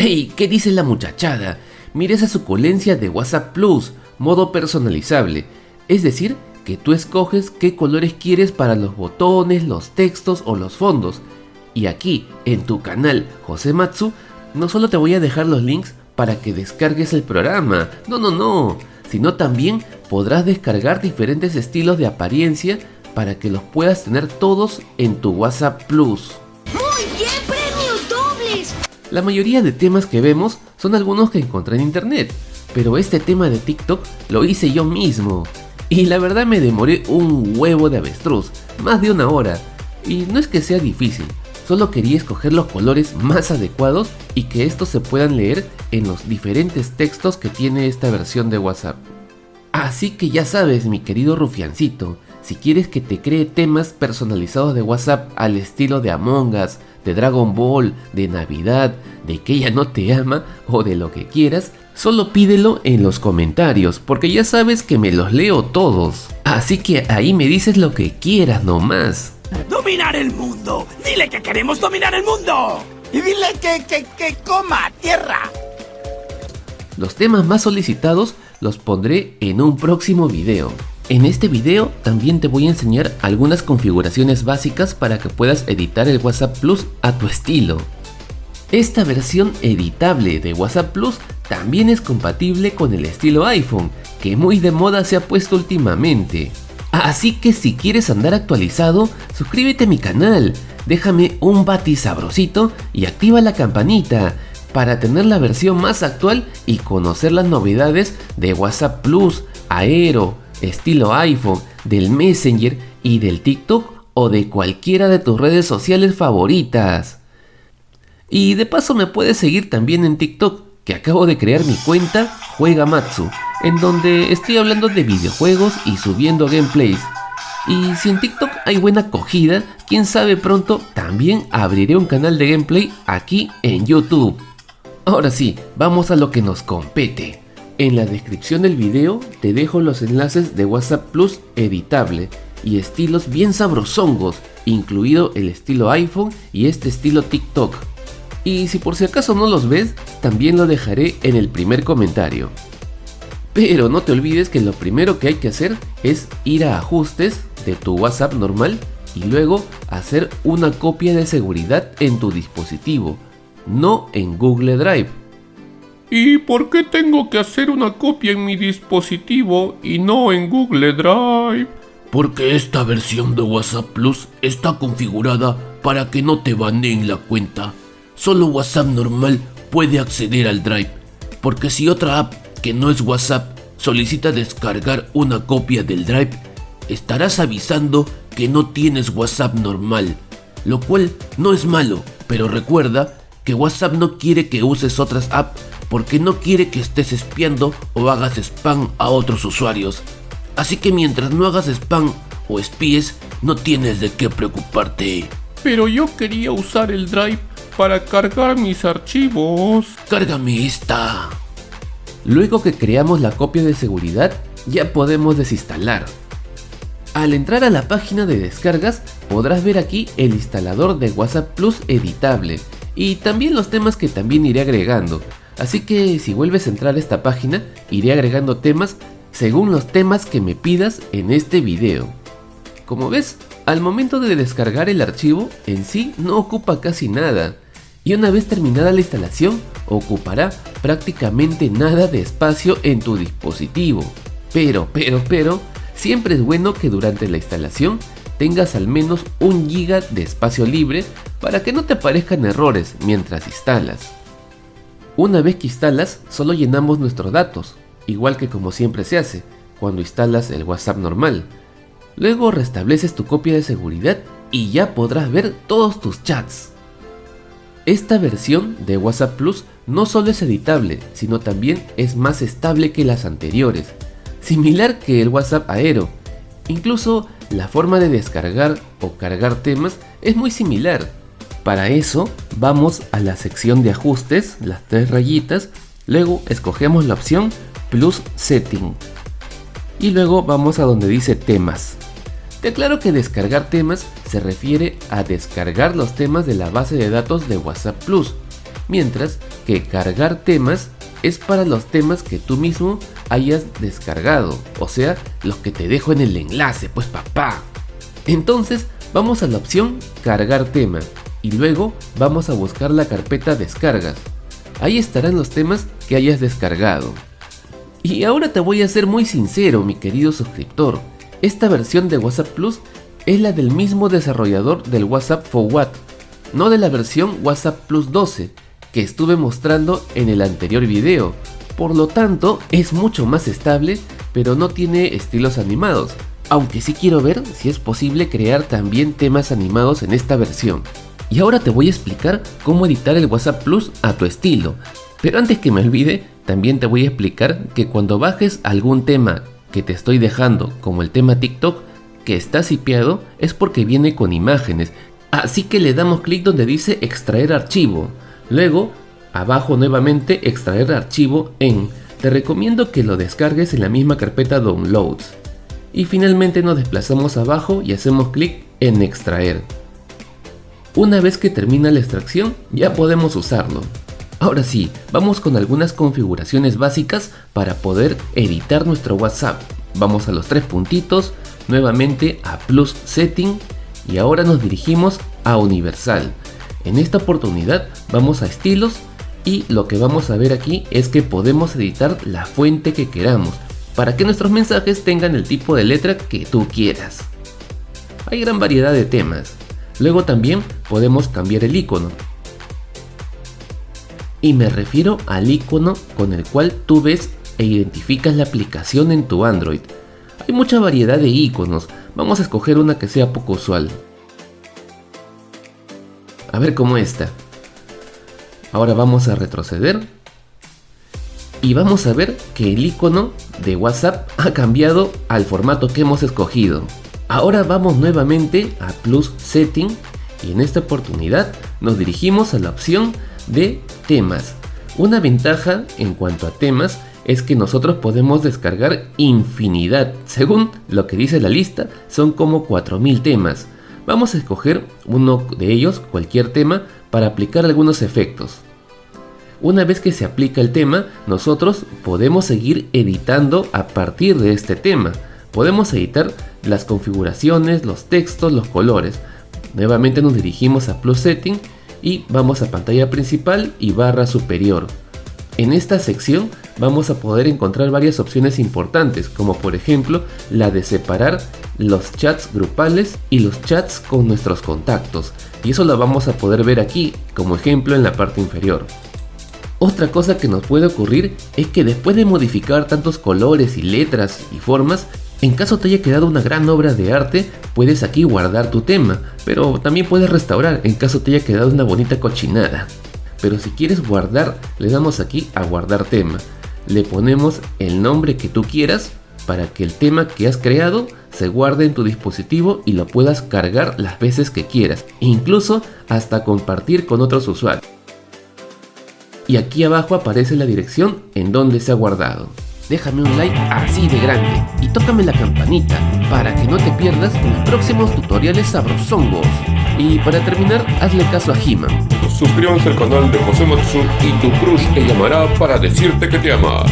¡Ey! ¿Qué dice la muchachada? Mira esa suculencia de WhatsApp Plus, modo personalizable. Es decir, que tú escoges qué colores quieres para los botones, los textos o los fondos. Y aquí, en tu canal José Matsu, no solo te voy a dejar los links para que descargues el programa, no, no, no, sino también podrás descargar diferentes estilos de apariencia para que los puedas tener todos en tu WhatsApp Plus. La mayoría de temas que vemos son algunos que encontré en internet, pero este tema de TikTok lo hice yo mismo. Y la verdad me demoré un huevo de avestruz, más de una hora. Y no es que sea difícil, solo quería escoger los colores más adecuados y que estos se puedan leer en los diferentes textos que tiene esta versión de WhatsApp. Así que ya sabes mi querido rufiancito, si quieres que te cree temas personalizados de WhatsApp al estilo de Among Us, de Dragon Ball, de Navidad, de que ella no te ama o de lo que quieras, solo pídelo en los comentarios porque ya sabes que me los leo todos. Así que ahí me dices lo que quieras nomás. ¡Dominar el mundo! ¡Dile que queremos dominar el mundo! ¡Y dile que, que, que coma tierra! Los temas más solicitados los pondré en un próximo video. En este video también te voy a enseñar algunas configuraciones básicas para que puedas editar el WhatsApp Plus a tu estilo. Esta versión editable de WhatsApp Plus también es compatible con el estilo iPhone, que muy de moda se ha puesto últimamente. Así que si quieres andar actualizado, suscríbete a mi canal, déjame un bati sabrosito y activa la campanita para tener la versión más actual y conocer las novedades de WhatsApp Plus, Aero, estilo iPhone, del Messenger y del TikTok o de cualquiera de tus redes sociales favoritas. Y de paso me puedes seguir también en TikTok, que acabo de crear mi cuenta Juega Matsu, en donde estoy hablando de videojuegos y subiendo gameplays. Y si en TikTok hay buena acogida, quién sabe pronto también abriré un canal de gameplay aquí en YouTube. Ahora sí, vamos a lo que nos compete. En la descripción del video te dejo los enlaces de WhatsApp Plus editable y estilos bien sabrosongos, incluido el estilo iPhone y este estilo TikTok. Y si por si acaso no los ves, también lo dejaré en el primer comentario. Pero no te olvides que lo primero que hay que hacer es ir a ajustes de tu WhatsApp normal y luego hacer una copia de seguridad en tu dispositivo, no en Google Drive ¿Y por qué tengo que hacer una copia en mi dispositivo y no en Google Drive? Porque esta versión de WhatsApp Plus está configurada para que no te baneen la cuenta. Solo WhatsApp normal puede acceder al Drive. Porque si otra app que no es WhatsApp solicita descargar una copia del Drive, estarás avisando que no tienes WhatsApp normal. Lo cual no es malo, pero recuerda que WhatsApp no quiere que uses otras apps porque no quiere que estés espiando o hagas spam a otros usuarios. Así que mientras no hagas spam o espíes, no tienes de qué preocuparte. Pero yo quería usar el Drive para cargar mis archivos. Cárgame esta. Luego que creamos la copia de seguridad, ya podemos desinstalar. Al entrar a la página de descargas, podrás ver aquí el instalador de WhatsApp Plus editable y también los temas que también iré agregando. Así que si vuelves a entrar a esta página, iré agregando temas según los temas que me pidas en este video. Como ves, al momento de descargar el archivo en sí no ocupa casi nada, y una vez terminada la instalación ocupará prácticamente nada de espacio en tu dispositivo. Pero, pero, pero, siempre es bueno que durante la instalación tengas al menos un giga de espacio libre para que no te aparezcan errores mientras instalas. Una vez que instalas, solo llenamos nuestros datos, igual que como siempre se hace, cuando instalas el WhatsApp normal. Luego restableces tu copia de seguridad y ya podrás ver todos tus chats. Esta versión de WhatsApp Plus no solo es editable, sino también es más estable que las anteriores, similar que el WhatsApp Aero. Incluso la forma de descargar o cargar temas es muy similar, para eso vamos a la sección de ajustes, las tres rayitas, luego escogemos la opción Plus Setting y luego vamos a donde dice temas. Te aclaro que descargar temas se refiere a descargar los temas de la base de datos de WhatsApp Plus, mientras que cargar temas es para los temas que tú mismo hayas descargado, o sea, los que te dejo en el enlace, pues papá. Entonces, vamos a la opción cargar tema y luego vamos a buscar la carpeta descargas. Ahí estarán los temas que hayas descargado. Y ahora te voy a ser muy sincero, mi querido suscriptor. Esta versión de WhatsApp Plus es la del mismo desarrollador del WhatsApp for What, no de la versión WhatsApp Plus 12 que estuve mostrando en el anterior video. Por lo tanto, es mucho más estable, pero no tiene estilos animados. Aunque sí quiero ver si es posible crear también temas animados en esta versión. Y ahora te voy a explicar cómo editar el WhatsApp Plus a tu estilo. Pero antes que me olvide, también te voy a explicar que cuando bajes algún tema que te estoy dejando, como el tema TikTok, que está sipeado, es porque viene con imágenes. Así que le damos clic donde dice extraer archivo. Luego, abajo nuevamente extraer archivo en. Te recomiendo que lo descargues en la misma carpeta Downloads. Y finalmente nos desplazamos abajo y hacemos clic en extraer. Una vez que termina la extracción, ya podemos usarlo. Ahora sí, vamos con algunas configuraciones básicas para poder editar nuestro WhatsApp. Vamos a los tres puntitos, nuevamente a Plus Setting y ahora nos dirigimos a Universal. En esta oportunidad vamos a estilos y lo que vamos a ver aquí es que podemos editar la fuente que queramos para que nuestros mensajes tengan el tipo de letra que tú quieras. Hay gran variedad de temas. Luego también podemos cambiar el icono. Y me refiero al icono con el cual tú ves e identificas la aplicación en tu Android. Hay mucha variedad de iconos, vamos a escoger una que sea poco usual. A ver cómo está. Ahora vamos a retroceder. Y vamos a ver que el icono de WhatsApp ha cambiado al formato que hemos escogido. Ahora vamos nuevamente a Plus Setting y en esta oportunidad nos dirigimos a la opción de temas. Una ventaja en cuanto a temas es que nosotros podemos descargar infinidad. Según lo que dice la lista, son como 4000 temas. Vamos a escoger uno de ellos, cualquier tema, para aplicar algunos efectos. Una vez que se aplica el tema, nosotros podemos seguir editando a partir de este tema. Podemos editar las configuraciones, los textos, los colores. Nuevamente nos dirigimos a Plus Setting y vamos a pantalla principal y barra superior. En esta sección vamos a poder encontrar varias opciones importantes, como por ejemplo la de separar los chats grupales y los chats con nuestros contactos, y eso lo vamos a poder ver aquí como ejemplo en la parte inferior. Otra cosa que nos puede ocurrir es que después de modificar tantos colores y letras y formas, en caso te haya quedado una gran obra de arte, puedes aquí guardar tu tema, pero también puedes restaurar en caso te haya quedado una bonita cochinada. Pero si quieres guardar, le damos aquí a guardar tema. Le ponemos el nombre que tú quieras para que el tema que has creado se guarde en tu dispositivo y lo puedas cargar las veces que quieras, e incluso hasta compartir con otros usuarios. Y aquí abajo aparece la dirección en donde se ha guardado déjame un like así de grande y tócame la campanita para que no te pierdas los próximos tutoriales sabrosongos. Y para terminar, hazle caso a He-Man. Suscríbanse al canal de José Matsu y tu crush te llamará para decirte que te ama.